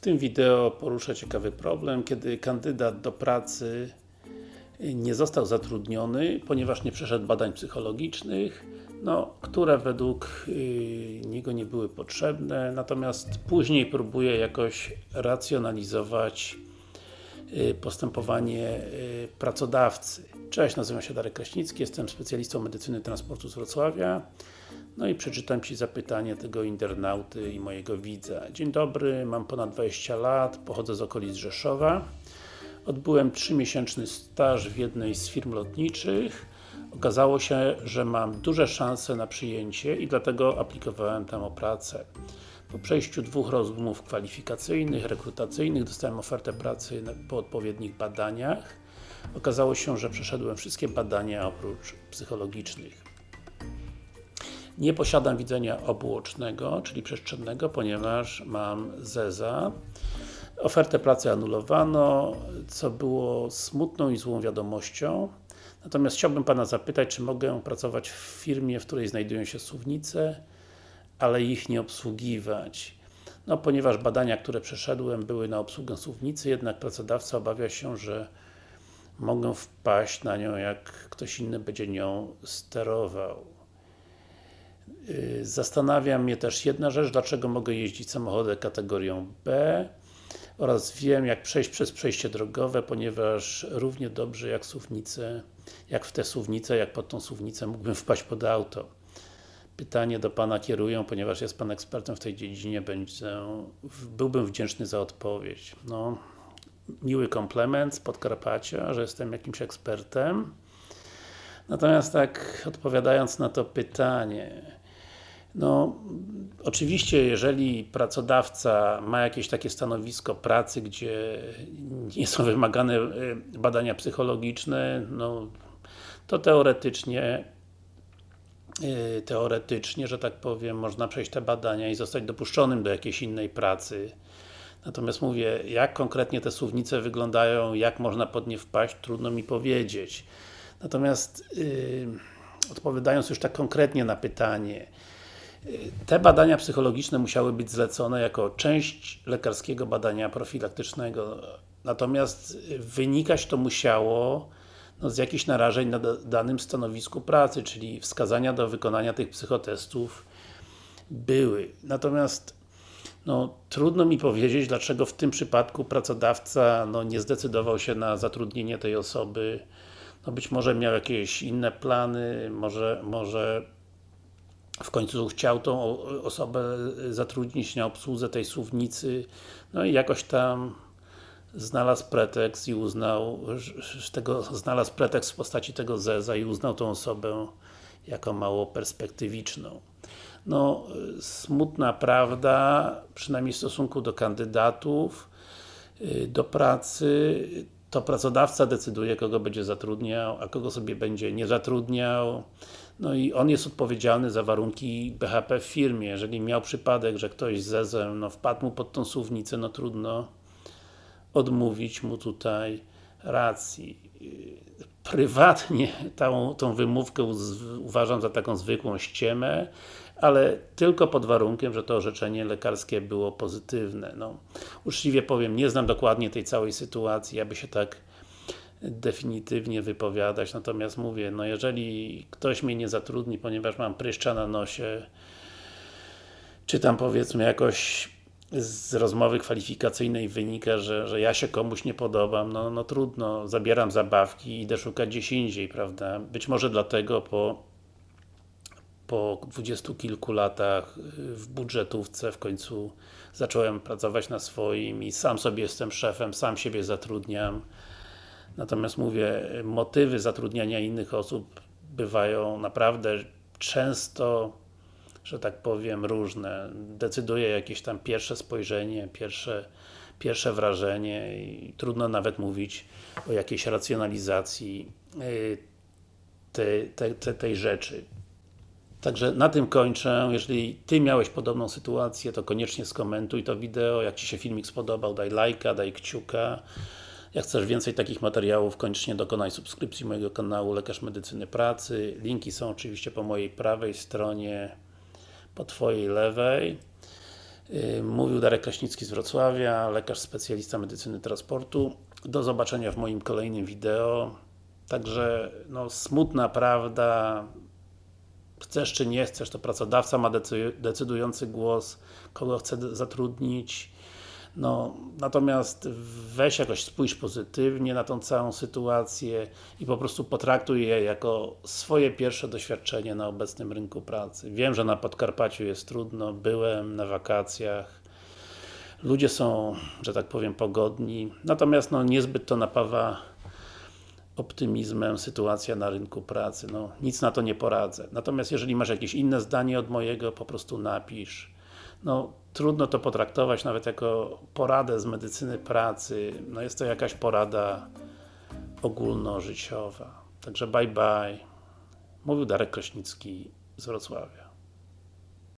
tym wideo poruszę ciekawy problem, kiedy kandydat do pracy nie został zatrudniony, ponieważ nie przeszedł badań psychologicznych, no, które według yy, niego nie były potrzebne, natomiast później próbuje jakoś racjonalizować yy, postępowanie yy, pracodawcy. Cześć, nazywam się Darek Kraśnicki, jestem specjalistą medycyny transportu z Wrocławia. No i przeczytam Ci zapytanie tego internauty i mojego widza. Dzień dobry, mam ponad 20 lat, pochodzę z okolic Rzeszowa. Odbyłem 3-miesięczny staż w jednej z firm lotniczych. Okazało się, że mam duże szanse na przyjęcie i dlatego aplikowałem tam o pracę. Po przejściu dwóch rozmów kwalifikacyjnych, rekrutacyjnych dostałem ofertę pracy po odpowiednich badaniach. Okazało się, że przeszedłem wszystkie badania oprócz psychologicznych. Nie posiadam widzenia obuocznego, czyli przestrzennego, ponieważ mam ZEZA. Ofertę pracy anulowano, co było smutną i złą wiadomością. Natomiast chciałbym Pana zapytać, czy mogę pracować w firmie, w której znajdują się suwnice, ale ich nie obsługiwać. No, ponieważ badania, które przeszedłem, były na obsługę suwnicy, jednak pracodawca obawia się, że mogę wpaść na nią, jak ktoś inny będzie nią sterował. Y, zastanawia mnie też jedna rzecz, dlaczego mogę jeździć samochodem kategorią B oraz wiem jak przejść przez przejście drogowe, ponieważ równie dobrze jak jak w te suwnice, jak pod tą suwnicę mógłbym wpaść pod auto. Pytanie do Pana kieruję, ponieważ jest Pan ekspertem w tej dziedzinie, będzie, byłbym wdzięczny za odpowiedź. No, miły komplement z Podkarpacia, że jestem jakimś ekspertem. Natomiast tak odpowiadając na to pytanie, no, oczywiście, jeżeli pracodawca ma jakieś takie stanowisko pracy, gdzie nie są wymagane y, badania psychologiczne, no, to teoretycznie y, teoretycznie, że tak powiem, można przejść te badania i zostać dopuszczonym do jakiejś innej pracy. Natomiast mówię, jak konkretnie te słownice wyglądają, jak można pod nie wpaść, trudno mi powiedzieć. Natomiast yy, odpowiadając już tak konkretnie na pytanie, te badania psychologiczne musiały być zlecone jako część lekarskiego badania profilaktycznego. Natomiast wynikać to musiało no, z jakichś narażeń na danym stanowisku pracy, czyli wskazania do wykonania tych psychotestów były. Natomiast no, trudno mi powiedzieć, dlaczego w tym przypadku pracodawca no, nie zdecydował się na zatrudnienie tej osoby. No, być może miał jakieś inne plany, może, może w końcu chciał tą osobę zatrudnić na obsłudze tej suwnicy, no i jakoś tam znalazł pretekst i uznał, tego, znalazł pretekst w postaci tego Zeza i uznał tą osobę jako mało perspektywiczną. No, smutna prawda, przynajmniej w stosunku do kandydatów y, do pracy, to pracodawca decyduje, kogo będzie zatrudniał, a kogo sobie będzie nie zatrudniał. No i on jest odpowiedzialny za warunki BHP w firmie. Jeżeli miał przypadek, że ktoś zezem no, wpadł mu pod tą suwnicę, no trudno odmówić mu tutaj racji. Prywatnie tą, tą wymówkę uważam za taką zwykłą ściemę, ale tylko pod warunkiem, że to orzeczenie lekarskie było pozytywne. No, uczciwie powiem, nie znam dokładnie tej całej sytuacji, aby się tak definitywnie wypowiadać, natomiast mówię, no jeżeli ktoś mnie nie zatrudni, ponieważ mam pryszcza na nosie, czy tam powiedzmy jakoś z rozmowy kwalifikacyjnej wynika, że, że ja się komuś nie podobam, no, no trudno, zabieram zabawki i idę szukać gdzieś indziej, prawda? Być może dlatego po po dwudziestu kilku latach w budżetówce w końcu zacząłem pracować na swoim i sam sobie jestem szefem, sam siebie zatrudniam. Natomiast mówię, motywy zatrudniania innych osób bywają naprawdę często, że tak powiem, różne. Decyduje jakieś tam pierwsze spojrzenie, pierwsze, pierwsze wrażenie i trudno nawet mówić o jakiejś racjonalizacji y, tej rzeczy. Także na tym kończę. Jeżeli Ty miałeś podobną sytuację, to koniecznie skomentuj to wideo. Jak Ci się filmik spodobał, daj lajka, daj kciuka. Jak chcesz więcej takich materiałów, koniecznie dokonaj subskrypcji mojego kanału Lekarz Medycyny Pracy. Linki są oczywiście po mojej prawej stronie, po Twojej lewej. Yy, Mówił Darek Kraśnicki z Wrocławia, lekarz specjalista medycyny transportu. Do zobaczenia w moim kolejnym wideo. Także, no, smutna prawda, chcesz czy nie chcesz, to pracodawca ma decy- decydujący głos, kogo chce zatrudnić. No, natomiast weź jakoś spójrz pozytywnie na tą całą sytuację i po prostu potraktuj je jako swoje pierwsze doświadczenie na obecnym rynku pracy. Wiem, że na Podkarpaciu jest trudno, byłem na wakacjach, ludzie są, że tak powiem, pogodni, natomiast no, niezbyt to napawa optymizmem sytuacja na rynku pracy. No, nic na to nie poradzę. Natomiast jeżeli masz jakieś inne zdanie od mojego, po prostu napisz. No, trudno to potraktować nawet jako poradę z medycyny pracy. No, jest to jakaś porada ogólnożyciowa. Także bye bye. Mówił Darek Kraśnicki z Wrocławia.